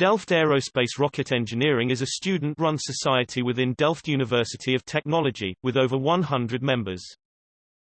Delft Aerospace Rocket Engineering is a student-run society within Delft University of Technology, with over 100 members.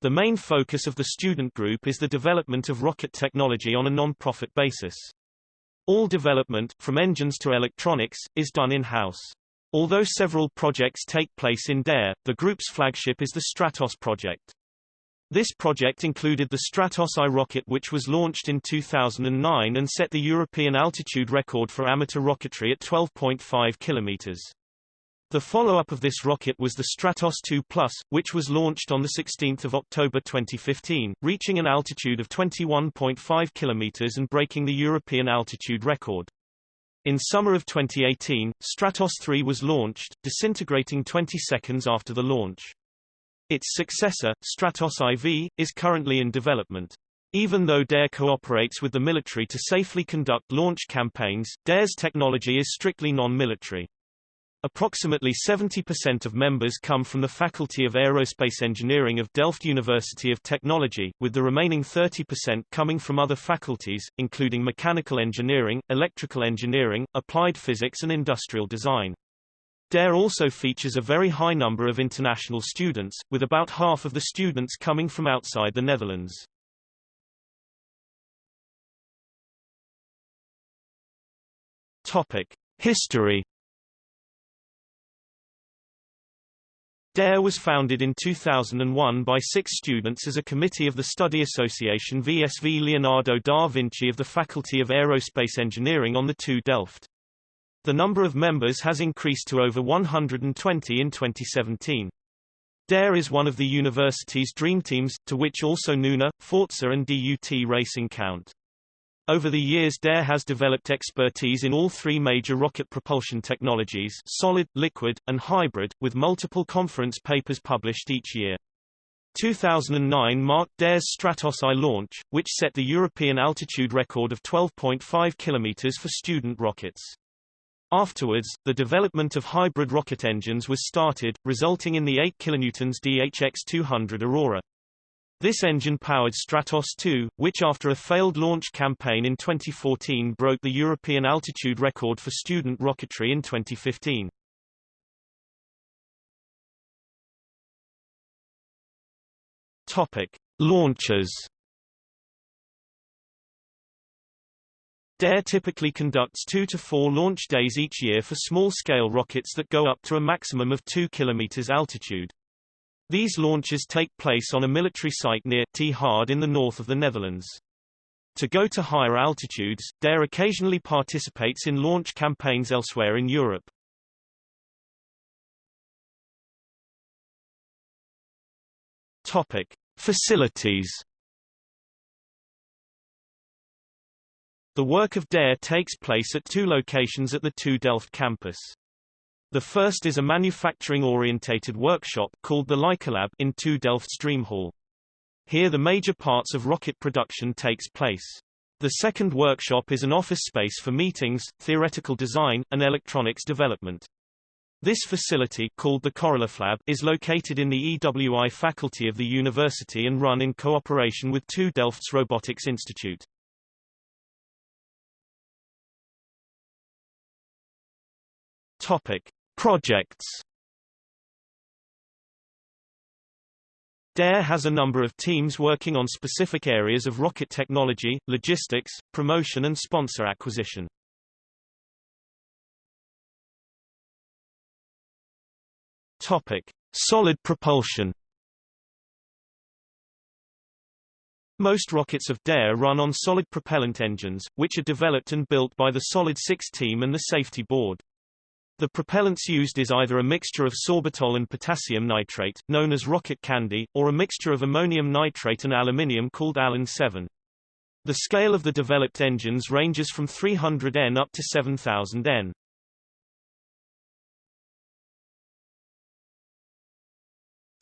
The main focus of the student group is the development of rocket technology on a non-profit basis. All development, from engines to electronics, is done in-house. Although several projects take place in DARE, the group's flagship is the Stratos project. This project included the Stratos I rocket which was launched in 2009 and set the European altitude record for amateur rocketry at 12.5 kilometers. The follow-up of this rocket was the Stratos 2 Plus, which was launched on 16 October 2015, reaching an altitude of 21.5 kilometers and breaking the European altitude record. In summer of 2018, Stratos 3 was launched, disintegrating 20 seconds after the launch. Its successor, Stratos IV, is currently in development. Even though DARE cooperates with the military to safely conduct launch campaigns, DARE's technology is strictly non-military. Approximately 70% of members come from the Faculty of Aerospace Engineering of Delft University of Technology, with the remaining 30% coming from other faculties, including mechanical engineering, electrical engineering, applied physics and industrial design. DARE also features a very high number of international students, with about half of the students coming from outside the Netherlands. Topic: History. DARE was founded in 2001 by six students as a committee of the study association VSV Leonardo da Vinci of the Faculty of Aerospace Engineering on the TU Delft. The number of members has increased to over 120 in 2017. DARE is one of the university's dream teams, to which also Nuna, Forze and DUT Racing count. Over the years DARE has developed expertise in all three major rocket propulsion technologies solid, liquid, and hybrid, with multiple conference papers published each year. 2009 marked DARE's Stratos I launch, which set the European altitude record of 12.5 km for student rockets. Afterwards, the development of hybrid rocket engines was started, resulting in the 8 kN DHX-200 Aurora. This engine powered Stratos 2, which after a failed launch campaign in 2014 broke the European altitude record for student rocketry in 2015. Topic: Launches DARE typically conducts two to four launch days each year for small-scale rockets that go up to a maximum of 2 km altitude. These launches take place on a military site near 't Harde in the north of the Netherlands. To go to higher altitudes, DARE occasionally participates in launch campaigns elsewhere in Europe. Topic: Facilities The work of DARE takes place at two locations at the TU Delft campus. The first is a manufacturing-orientated workshop called the Lycolab in TU Delft Dream Hall. Here the major parts of rocket production takes place. The second workshop is an office space for meetings, theoretical design, and electronics development. This facility, called the Corolaflab, is located in the EWI faculty of the university and run in cooperation with TU Delft's Robotics Institute. Topic: Projects. DARE has a number of teams working on specific areas of rocket technology, logistics, promotion and sponsor acquisition. Topic: Solid propulsion. Most rockets of DARE run on solid propellant engines, which are developed and built by the Solid 6 team and the Safety Board. The propellants used is either a mixture of sorbitol and potassium nitrate, known as rocket candy, or a mixture of ammonium nitrate and aluminium called Alun 7. The scale of the developed engines ranges from 300 N up to 7000 N.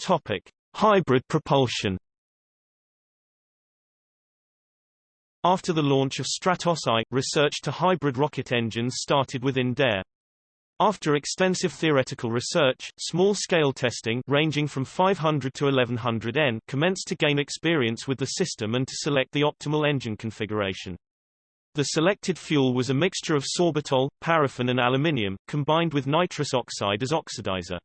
Topic: Hybrid propulsion. After the launch of Stratos I, research to hybrid rocket engines started within DARE. After extensive theoretical research, small-scale testing ranging from 500 to 1100 N commenced to gain experience with the system and to select the optimal engine configuration. The selected fuel was a mixture of sorbitol, paraffin and aluminium, combined with nitrous oxide as oxidizer.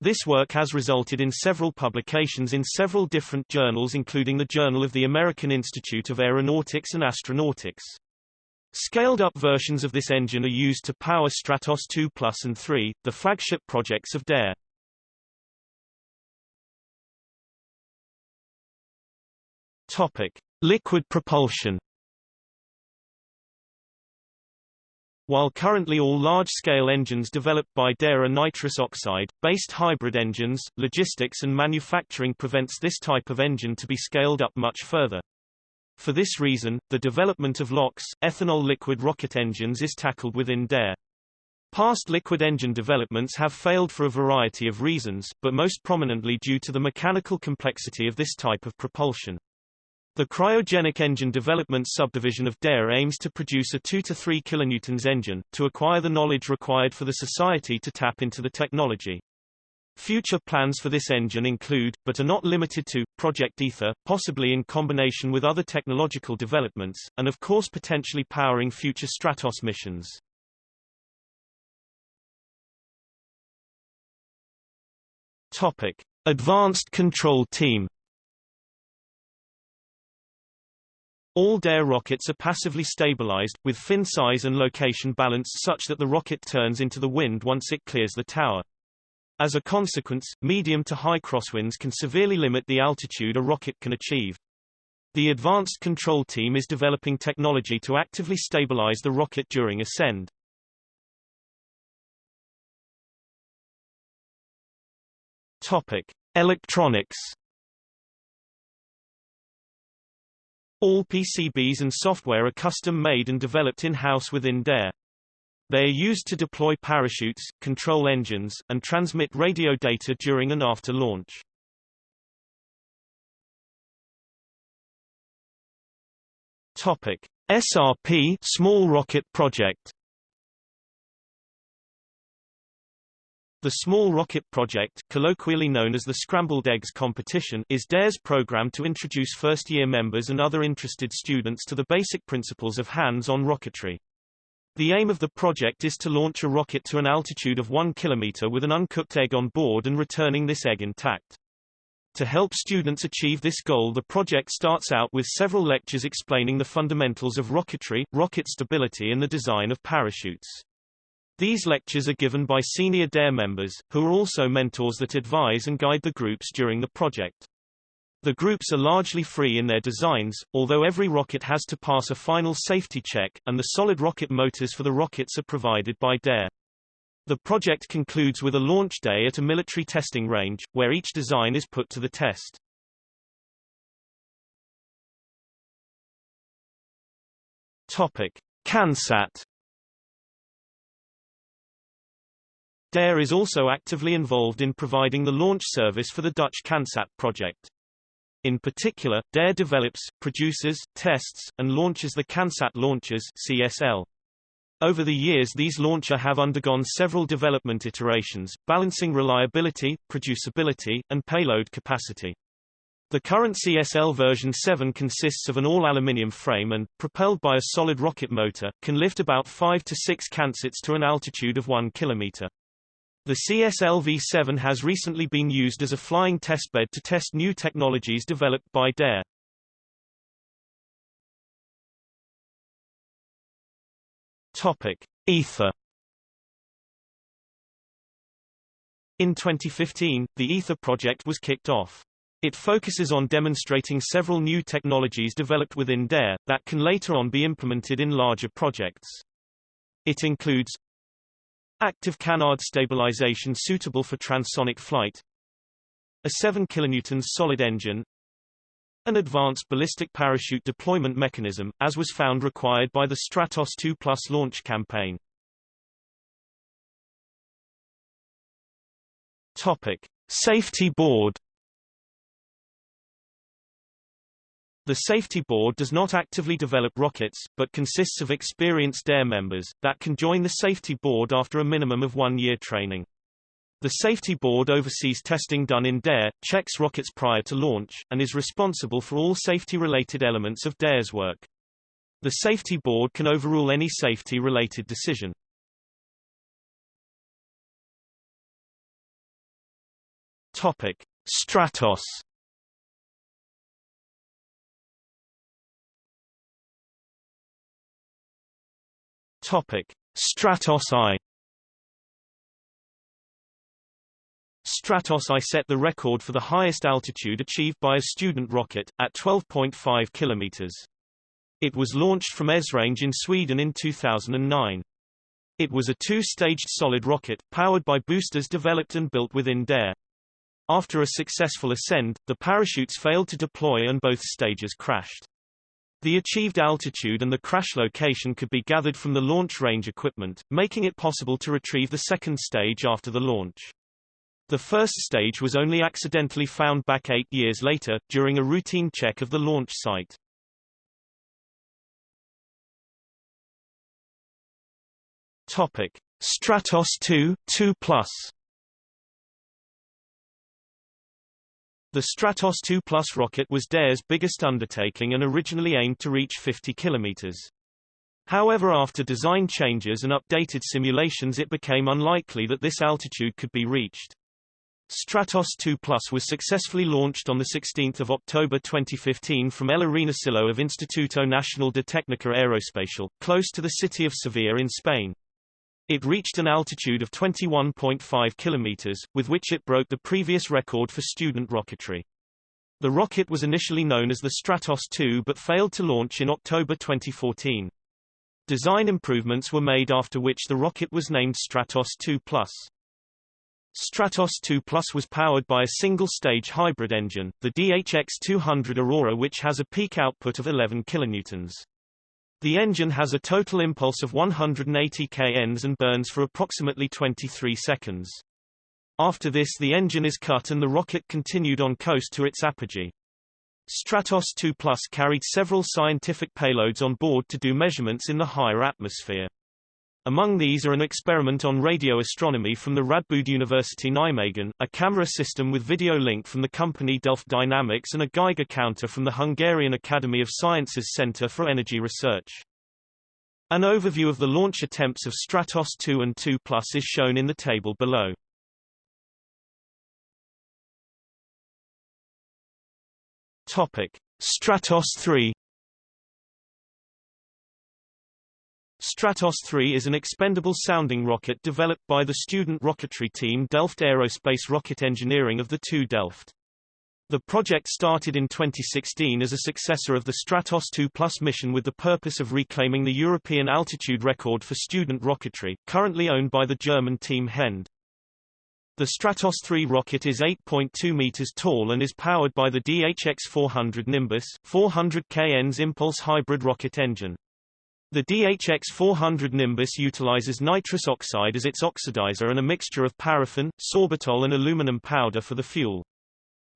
This work has resulted in several publications in several different journals including the Journal of the American Institute of Aeronautics and Astronautics. Scaled-up versions of this engine are used to power Stratos 2 Plus and 3, the flagship projects of DARE. Topic: Liquid propulsion. While currently all large-scale engines developed by DARE are nitrous oxide-based hybrid engines, logistics and manufacturing prevents this type of engine to be scaled up much further. For this reason, the development of LOX, ethanol liquid rocket engines is tackled within DARE. Past liquid engine developments have failed for a variety of reasons, but most prominently due to the mechanical complexity of this type of propulsion. The cryogenic engine development subdivision of DARE aims to produce a 2 to 3 kilonewtons engine, to acquire the knowledge required for the society to tap into the technology. Future plans for this engine include, but are not limited to, Project Ether, possibly in combination with other technological developments, and of course potentially powering future Stratos missions. Topic. Advanced Control Team All DARE rockets are passively stabilized, with fin size and location balanced such that the rocket turns into the wind once it clears the tower. As a consequence, medium to high crosswinds can severely limit the altitude a rocket can achieve. The Advanced Control Team is developing technology to actively stabilize the rocket during ascend. Topic: Electronics All PCBs and software are custom-made and developed in-house within DARE. They are used to deploy parachutes, control engines, and transmit radio data during and after launch. Topic: SRP Small Rocket Project The Small Rocket Project, colloquially known as the Scrambled Eggs Competition, is DARE's program to introduce first-year members and other interested students to the basic principles of hands-on rocketry. The aim of the project is to launch a rocket to an altitude of 1 km with an uncooked egg on board and returning this egg intact. To help students achieve this goal the project starts out with several lectures explaining the fundamentals of rocketry, rocket stability and the design of parachutes. These lectures are given by senior DARE members, who are also mentors that advise and guide the groups during the project. The groups are largely free in their designs, although every rocket has to pass a final safety check, and the solid rocket motors for the rockets are provided by DARE. The project concludes with a launch day at a military testing range, where each design is put to the test. Topic. CANSAT DARE is also actively involved in providing the launch service for the Dutch CANSAT project. In particular, DARE develops, produces, tests, and launches the CANSAT launchers CSL. Over the years these launcher have undergone several development iterations, balancing reliability, producibility, and payload capacity. The current CSL version 7 consists of an all-aluminium frame and, propelled by a solid rocket motor, can lift about 5 to 6 CANSATs to an altitude of 1 km. The CSLV-7 has recently been used as a flying testbed to test new technologies developed by DARE. Topic: Ether. In 2015, the Ether project was kicked off. It focuses on demonstrating several new technologies developed within DARE, that can later on be implemented in larger projects. It includes Active canard stabilization suitable for transonic flight. A 7 kN solid engine. An advanced ballistic parachute deployment mechanism, as was found required by the Stratos 2 Plus launch campaign. Topic: Safety Board The Safety Board does not actively develop rockets, but consists of experienced DARE members, that can join the Safety Board after a minimum of one year training. The Safety Board oversees testing done in DARE, checks rockets prior to launch, and is responsible for all safety-related elements of DARE's work. The safety board can overrule any safety-related decision. Topic: Stratos. Topic: Stratos I. Stratos I set the record for the highest altitude achieved by a student rocket, at 12.5 kilometers. It was launched from Esrange in Sweden in 2009. It was a two-staged solid rocket, powered by boosters developed and built within Dare. After a successful ascend, the parachutes failed to deploy and both stages crashed. The achieved altitude and the crash location could be gathered from the launch range equipment, making it possible to retrieve the second stage after the launch. The first stage was only accidentally found back eight years later, during a routine check of the launch site. Topic. Stratos 2, 2 plus The Stratos 2 Plus rocket was Dare's biggest undertaking and originally aimed to reach 50 kilometers. However after design changes and updated simulations it became unlikely that this altitude could be reached. Stratos 2 Plus was successfully launched on 16 October 2015 from El Arenosillo of Instituto Nacional de Técnica Aeroespacial, close to the city of Sevilla in Spain. It reached an altitude of 21.5 kilometers, with which it broke the previous record for student rocketry. The rocket was initially known as the Stratos 2 but failed to launch in October 2014. Design improvements were made after which the rocket was named Stratos 2 Plus. Stratos 2 Plus was powered by a single-stage hybrid engine, the DHX-200 Aurora which has a peak output of 11 kilonewtons. The engine has a total impulse of 180 kN and burns for approximately 23 seconds. After this the engine is cut and the rocket continued on coast to its apogee. Stratos 2 Plus carried several scientific payloads on board to do measurements in the higher atmosphere. Among these are an experiment on radio astronomy from the Radboud University Nijmegen, a camera system with video link from the company Delft Dynamics and a Geiger counter from the Hungarian Academy of Sciences Center for Energy Research. An overview of the launch attempts of Stratos 2 and 2 Plus is shown in the table below. Topic: Stratos 3 Stratos 3 is an expendable sounding rocket developed by the student rocketry team Delft Aerospace Rocket Engineering of the TU Delft. The project started in 2016 as a successor of the Stratos 2 Plus mission with the purpose of reclaiming the European altitude record for student rocketry, currently owned by the German team HyEnD. The Stratos 3 rocket is 8.2 meters tall and is powered by the DHX-400 Nimbus 400 kN's impulse hybrid rocket engine. The DHX-400 Nimbus utilizes nitrous oxide as its oxidizer and a mixture of paraffin, sorbitol and aluminum powder for the fuel.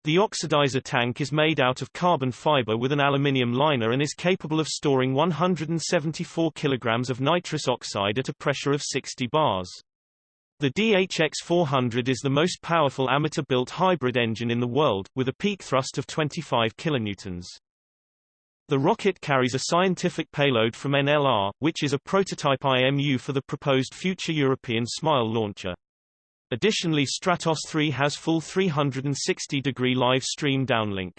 The oxidizer tank is made out of carbon fiber with an aluminium liner and is capable of storing 174 kilograms of nitrous oxide at a pressure of 60 bars. The DHX-400 is the most powerful amateur-built hybrid engine in the world, with a peak thrust of 25 kilonewtons. The rocket carries a scientific payload from NLR, which is a prototype IMU for the proposed future European SMILE launcher. Additionally Stratos 3 has full 360-degree live stream downlink.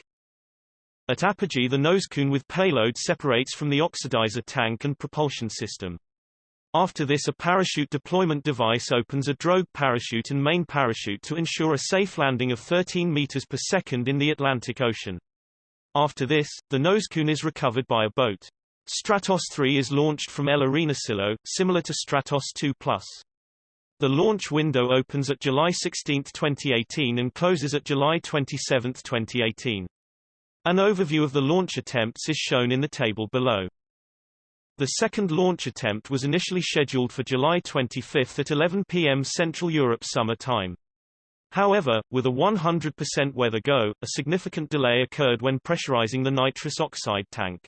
At apogee the nose-cone with payload separates from the oxidizer tank and propulsion system. After this a parachute deployment device opens a drogue parachute and main parachute to ensure a safe landing of 13 meters per second in the Atlantic Ocean. After this, the nose-cone is recovered by a boat. Stratos 3 is launched from El Arenosillo, similar to Stratos 2 Plus. The launch window opens at July 16, 2018 and closes at July 27, 2018. An overview of the launch attempts is shown in the table below. The second launch attempt was initially scheduled for July 25 at 11 p.m. Central Europe Summer Time. However, with a 100% weather go, a significant delay occurred when pressurizing the nitrous oxide tank.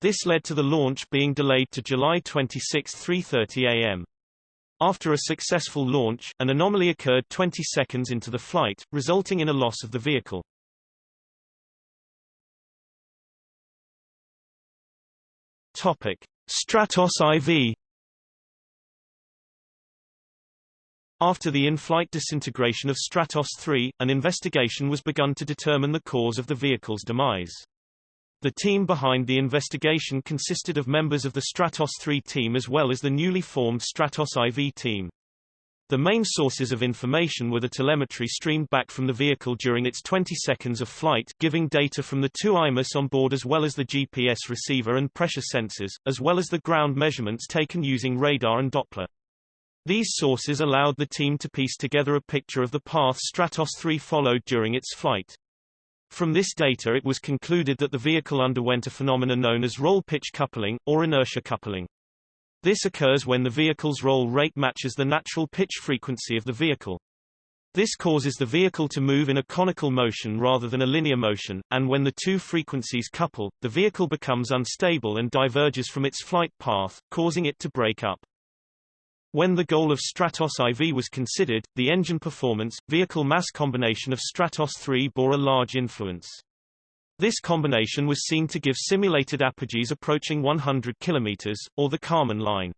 This led to the launch being delayed to July 26 3.30 am. After a successful launch, an anomaly occurred 20 seconds into the flight, resulting in a loss of the vehicle. Topic: Stratos IV After the in-flight disintegration of Stratos 3, an investigation was begun to determine the cause of the vehicle's demise. The team behind the investigation consisted of members of the Stratos 3 team as well as the newly formed Stratos IV team. The main sources of information were the telemetry streamed back from the vehicle during its 20 seconds of flight giving data from the two IMUS on board as well as the GPS receiver and pressure sensors, as well as the ground measurements taken using radar and Doppler. These sources allowed the team to piece together a picture of the path Stratos 3 followed during its flight. From this data it was concluded that the vehicle underwent a phenomenon known as roll-pitch coupling, or inertia coupling. This occurs when the vehicle's roll rate matches the natural pitch frequency of the vehicle. This causes the vehicle to move in a conical motion rather than a linear motion, and when the two frequencies couple, the vehicle becomes unstable and diverges from its flight path, causing it to break up. When the goal of Stratos IV was considered, the engine performance, vehicle mass combination of Stratos III bore a large influence. This combination was seen to give simulated apogees approaching 100 km, or the Kármán line.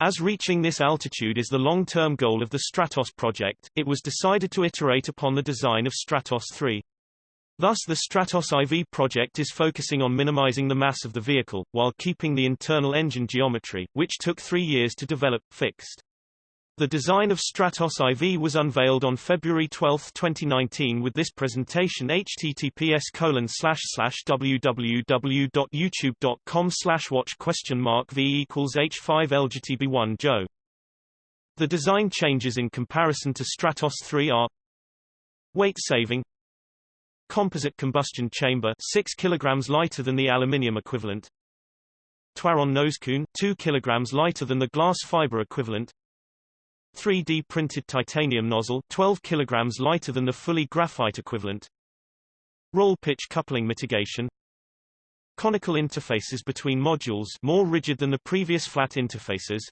As reaching this altitude is the long-term goal of the Stratos project, it was decided to iterate upon the design of Stratos 3. Thus the Stratos IV project is focusing on minimizing the mass of the vehicle, while keeping the internal engine geometry, which took three years to develop, fixed. The design of Stratos IV was unveiled on February 12, 2019 with this presentation https www.youtube.com watch question mark v equals h5 lgtb1 joe. The design changes in comparison to Stratos 3 are Weight saving Composite combustion chamber 6 kg lighter than the aluminium equivalent. Twaron nosecone 2 kg lighter than the glass fiber equivalent. 3D printed titanium nozzle 12 kg lighter than the fully graphite equivalent. Roll pitch coupling mitigation. Conical interfaces between modules more rigid than the previous flat interfaces.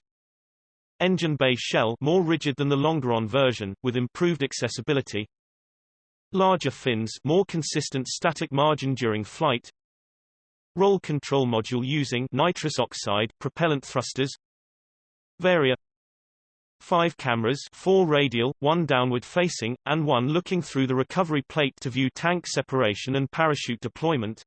Engine bay shell more rigid than the Longeron version, with improved accessibility Larger fins more consistent static margin during flight Roll control module using nitrous oxide propellant thrusters Varia Five cameras four radial, one downward facing, and one looking through the recovery plate to view tank separation and parachute deployment.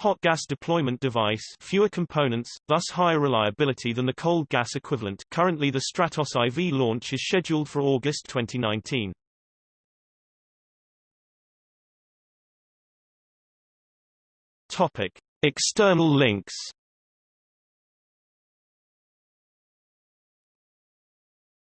Hot gas deployment device fewer components, thus higher reliability than the cold gas equivalent currently the Stratos IV launch is scheduled for August 2019. Topic. External links